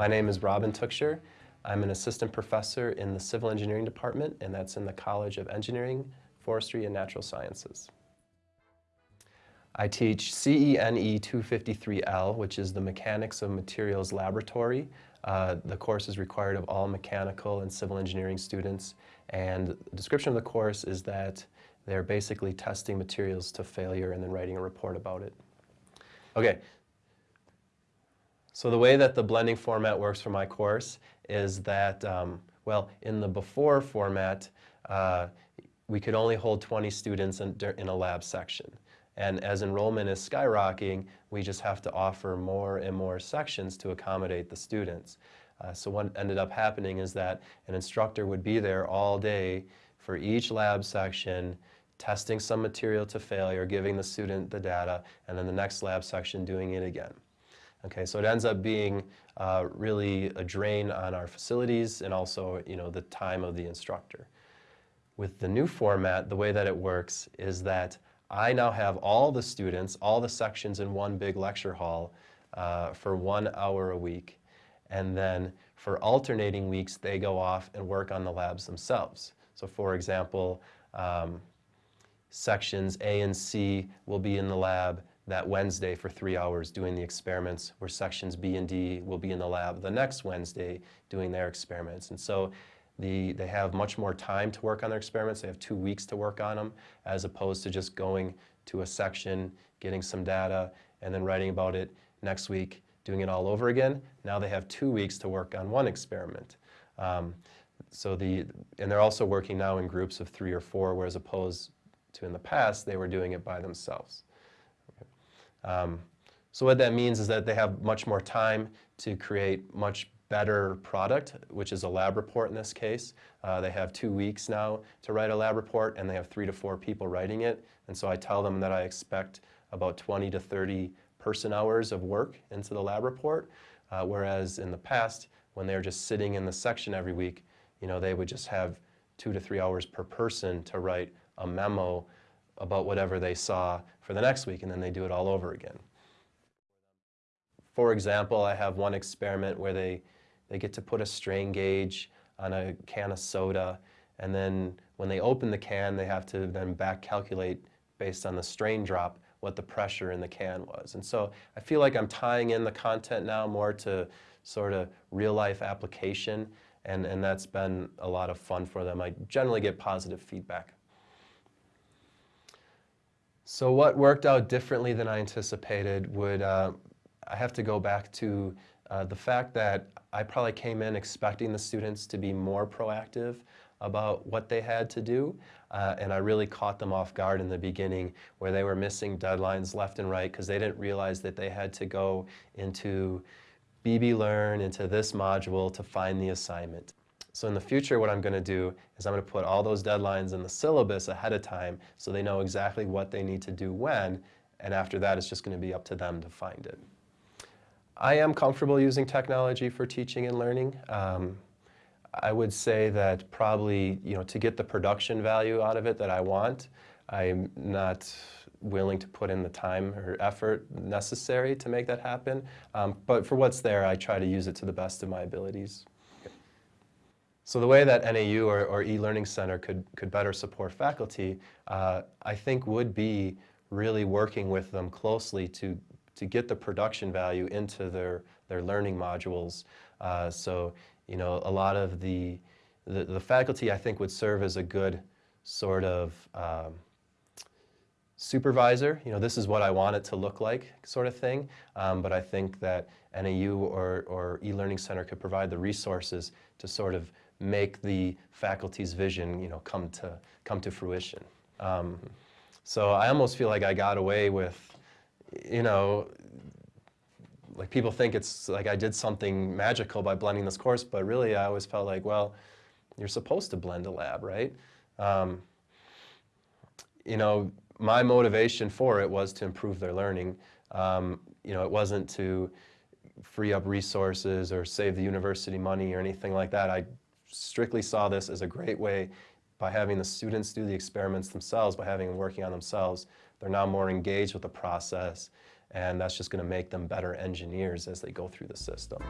My name is Robin Tuchscherer. I'm an assistant professor in the civil engineering department, and that's in the College of Engineering, Forestry, and Natural Sciences. I teach CENE 253L, which is the Mechanics of Materials Laboratory. Uh, the course is required of all mechanical and civil engineering students, and the description of the course is that they're basically testing materials to failure and then writing a report about it. Okay, so the way that the blending format works for my course is that, um, well, in the before format, uh, we could only hold 20 students in, in a lab section. And as enrollment is skyrocketing, we just have to offer more and more sections to accommodate the students. Uh, so what ended up happening is that an instructor would be there all day for each lab section, testing some material to failure, giving the student the data, and then the next lab section doing it again. Okay, so it ends up being uh, really a drain on our facilities and also, you know, the time of the instructor. With the new format, the way that it works is that I now have all the students, all the sections in one big lecture hall uh, for one hour a week. And then for alternating weeks, they go off and work on the labs themselves. So for example, um, sections A and C will be in the lab that Wednesday for three hours doing the experiments, where sections B and D will be in the lab the next Wednesday doing their experiments. And so the, they have much more time to work on their experiments. They have two weeks to work on them, as opposed to just going to a section, getting some data, and then writing about it next week, doing it all over again. Now they have two weeks to work on one experiment. Um, so the, and they're also working now in groups of three or four, whereas opposed to in the past, they were doing it by themselves. Um, so what that means is that they have much more time to create much better product, which is a lab report in this case. Uh, they have two weeks now to write a lab report and they have three to four people writing it. And so I tell them that I expect about 20 to 30 person hours of work into the lab report, uh, whereas in the past, when they were just sitting in the section every week, you know, they would just have two to three hours per person to write a memo about whatever they saw for the next week, and then they do it all over again. For example, I have one experiment where they, they get to put a strain gauge on a can of soda, and then when they open the can, they have to then back calculate based on the strain drop what the pressure in the can was. And so I feel like I'm tying in the content now more to sort of real life application, and, and that's been a lot of fun for them. I generally get positive feedback. So what worked out differently than I anticipated would, uh, I have to go back to uh, the fact that I probably came in expecting the students to be more proactive about what they had to do, uh, and I really caught them off guard in the beginning where they were missing deadlines left and right because they didn't realize that they had to go into BB Learn, into this module to find the assignment. So in the future, what I'm going to do is I'm going to put all those deadlines in the syllabus ahead of time so they know exactly what they need to do when, and after that, it's just going to be up to them to find it. I am comfortable using technology for teaching and learning. Um, I would say that probably, you know, to get the production value out of it that I want, I'm not willing to put in the time or effort necessary to make that happen. Um, but for what's there, I try to use it to the best of my abilities. So the way that NAU or, or e-learning center could, could better support faculty, uh, I think would be really working with them closely to, to get the production value into their, their learning modules. Uh, so, you know, a lot of the, the, the, faculty I think would serve as a good sort of um, supervisor, you know, this is what I want it to look like sort of thing. Um, but I think that NAU or, or e-learning center could provide the resources to sort of make the faculty's vision, you know, come to, come to fruition. Um, so I almost feel like I got away with, you know, like people think it's like I did something magical by blending this course, but really I always felt like, well, you're supposed to blend a lab, right? Um, you know, my motivation for it was to improve their learning. Um, you know, it wasn't to free up resources or save the university money or anything like that. I strictly saw this as a great way by having the students do the experiments themselves, by having them working on themselves, they're now more engaged with the process and that's just going to make them better engineers as they go through the system.